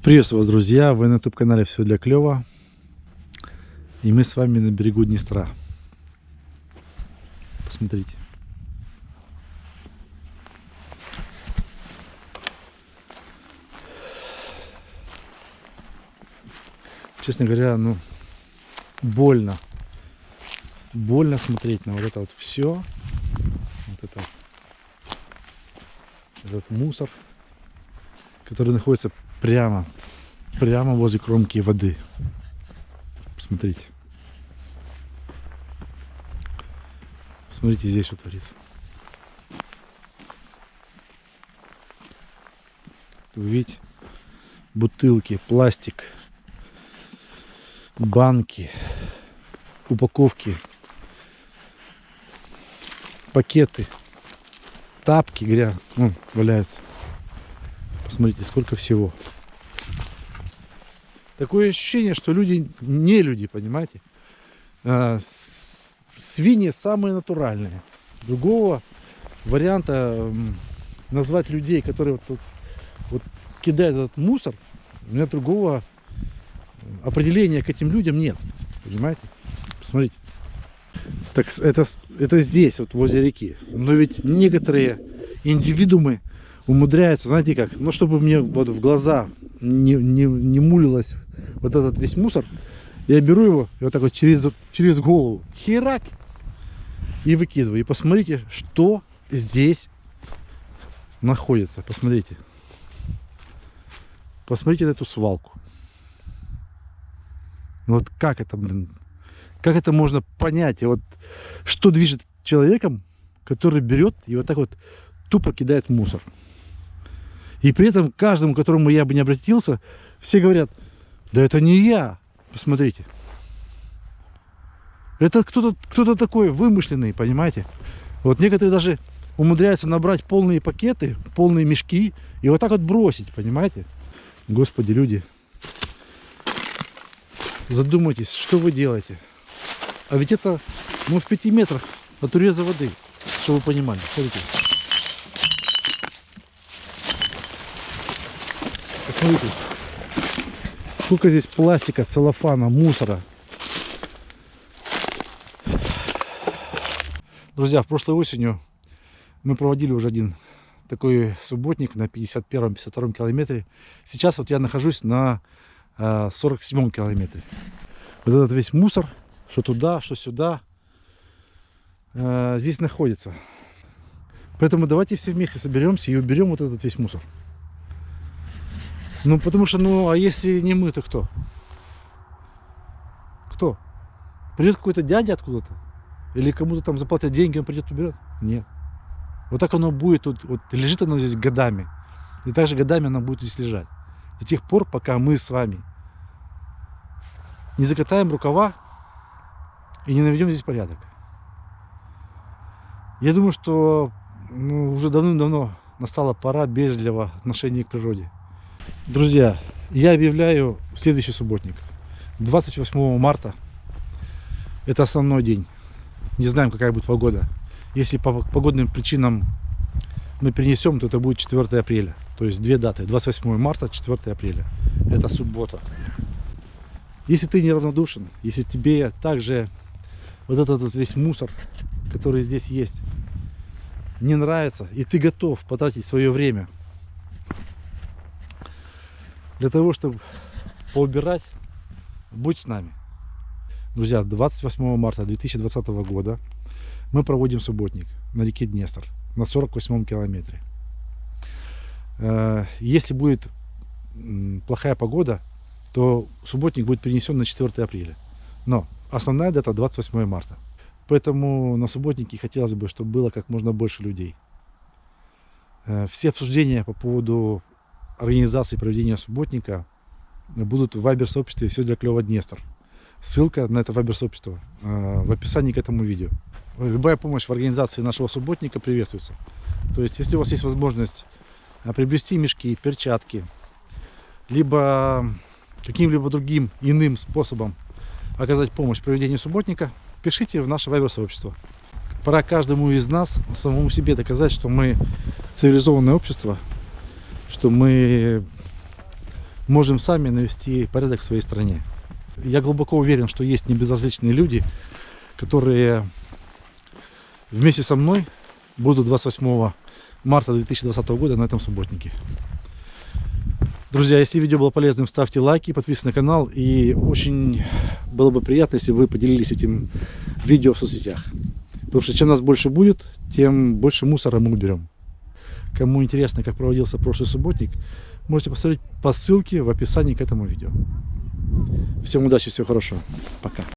Приветствую вас, друзья! Вы на YouTube-канале «Все для клёва». И мы с вами на берегу Днестра. Посмотрите. Честно говоря, ну, больно. Больно смотреть на вот это вот все. Вот это этот мусор, который находится прямо, прямо возле кромки воды. Посмотрите. Смотрите, здесь что творится. Вы видите? Бутылки, пластик, банки, упаковки, пакеты, тапки грязь, ну, валяются. Посмотрите, сколько всего. Такое ощущение, что люди не люди, понимаете? А, свиньи самые натуральные. Другого варианта назвать людей, которые вот, вот, вот кидают этот мусор, у меня другого определения к этим людям нет. Понимаете? Посмотрите. Так это, это здесь, вот возле реки. Но ведь некоторые индивидуумы умудряются, знаете как, ну чтобы мне вот в глаза не, не, не мулилось вот этот весь мусор, я беру его и вот так вот через, через голову, херак, и выкидываю. И посмотрите, что здесь находится. Посмотрите. Посмотрите на эту свалку. Вот как это, блин, как это можно понять? И вот что движет человеком, который берет и вот так вот тупо кидает мусор. И при этом каждому, к которому я бы не обратился, все говорят, да это не я. Посмотрите. Это кто-то кто, -то, такой вымышленный, понимаете? Вот некоторые даже умудряются набрать полные пакеты, полные мешки и вот так вот бросить, понимаете? Господи, люди, задумайтесь, что вы делаете. А ведь это, ну, в пяти метрах от уреза воды, чтобы вы понимали. Смотрите. Посмотрите, сколько здесь пластика, целлофана, мусора. Друзья, в прошлой осенью мы проводили уже один такой субботник на 51-52 километре. Сейчас вот я нахожусь на 47 э, километре. Вот этот весь мусор, что туда, что сюда, э, здесь находится. Поэтому давайте все вместе соберемся и уберем вот этот весь мусор. Ну, потому что, ну, а если не мы, то кто? Кто? Придет какой-то дядя откуда-то? Или кому-то там заплатят деньги, он придет уберет? Нет. Вот так оно будет, вот, вот лежит оно здесь годами. И также годами оно будет здесь лежать. До тех пор, пока мы с вами не закатаем рукава и не наведем здесь порядок. Я думаю, что ну, уже давным-давно настала пора бережливого отношения к природе. Друзья, я объявляю следующий субботник. 28 марта. Это основной день. Не знаем, какая будет погода. Если по погодным причинам мы перенесем, то это будет 4 апреля. То есть две даты. 28 марта, 4 апреля. Это суббота. Если ты неравнодушен, если тебе также вот этот вот весь мусор, который здесь есть, не нравится, и ты готов потратить свое время для того, чтобы поубирать, будь с нами. Друзья, 28 марта 2020 года мы проводим субботник на реке Днестр на 48 километре. Э, если будет плохая погода, то субботник будет перенесен на 4 апреля. Но основная дата 28 марта. Поэтому на субботнике хотелось бы, чтобы было как можно больше людей. Э, все обсуждения по поводу организации проведения субботника будут в вайбер-сообществе «Все для клёва Днестр». Ссылка на это вайбер-сообщество э, в описании к этому видео. Любая помощь в организации нашего субботника приветствуется. То есть, если у вас есть возможность э, приобрести мешки, перчатки, либо каким-либо другим иным способом оказать помощь в проведении субботника, пишите в наше вайбер-сообщество. Пора каждому из нас самому себе доказать, что мы цивилизованное общество, что мы можем сами навести порядок в своей стране. Я глубоко уверен, что есть небезразличные люди, которые вместе со мной будут 28 марта 2020 года на этом субботнике. Друзья, если видео было полезным, ставьте лайки, подписывайтесь на канал. И очень было бы приятно, если вы поделились этим видео в соцсетях. Потому что чем нас больше будет, тем больше мусора мы уберем. Кому интересно, как проводился прошлый субботник, можете посмотреть по ссылке в описании к этому видео. Всем удачи, всего хорошего. Пока.